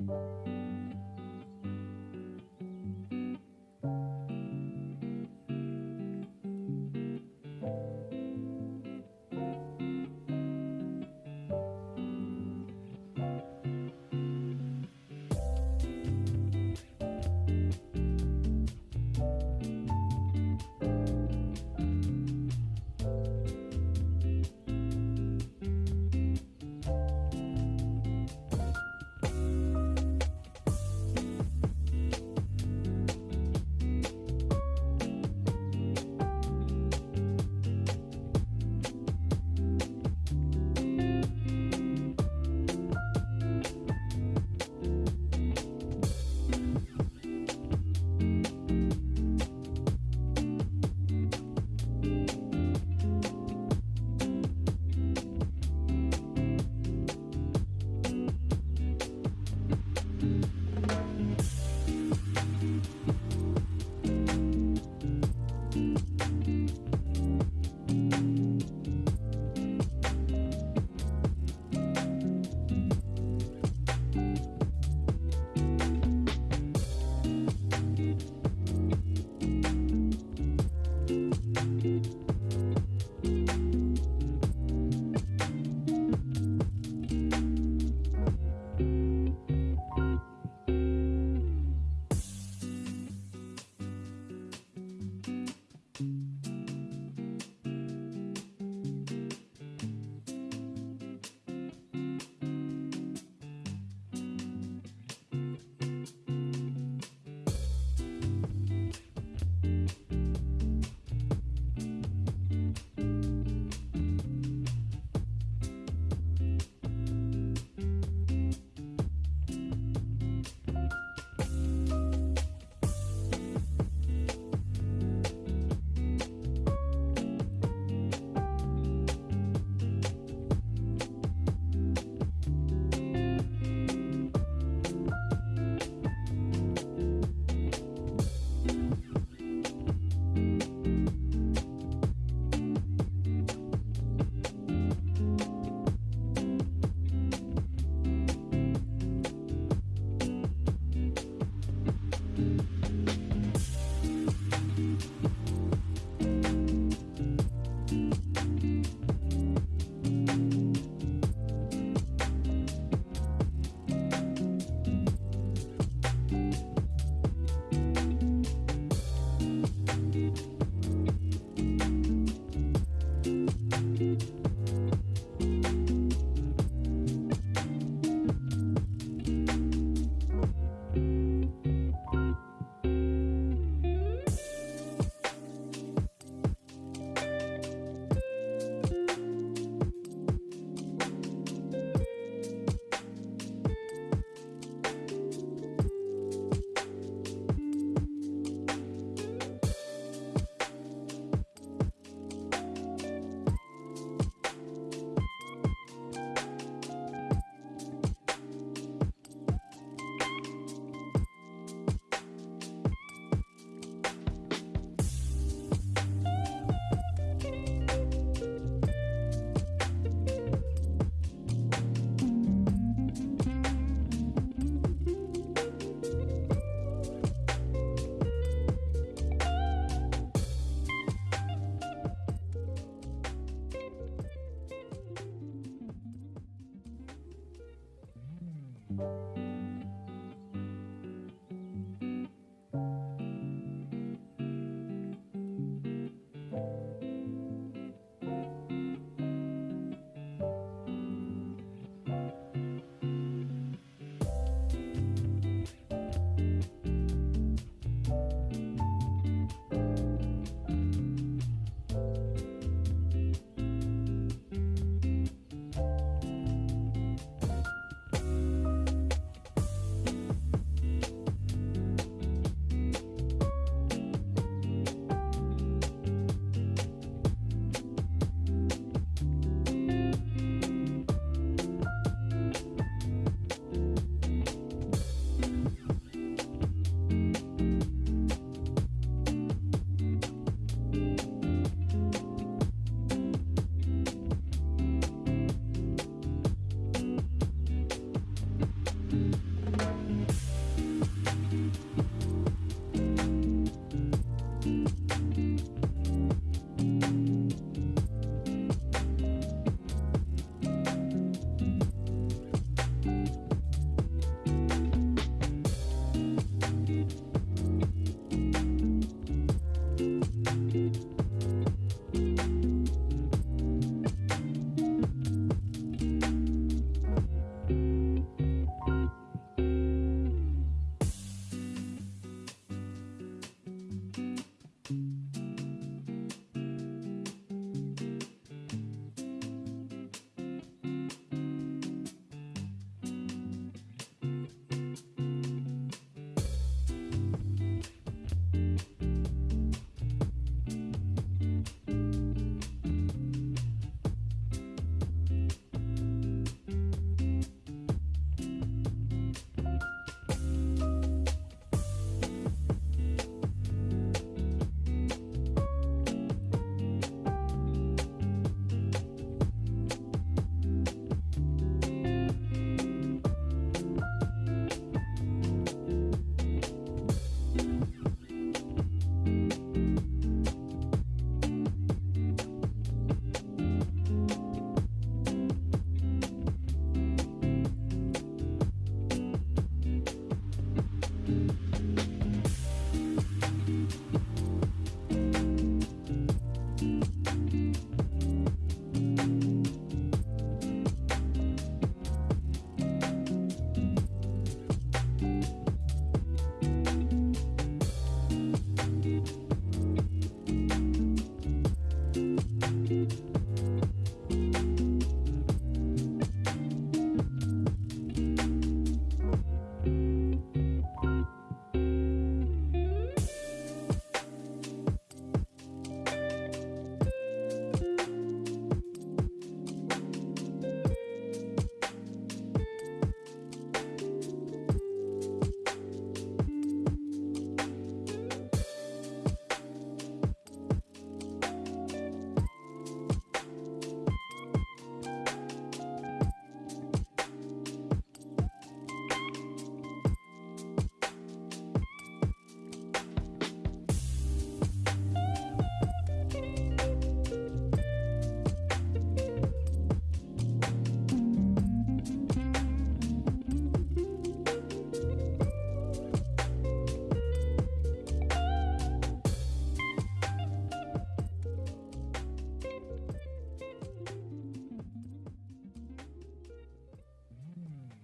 Música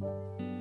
you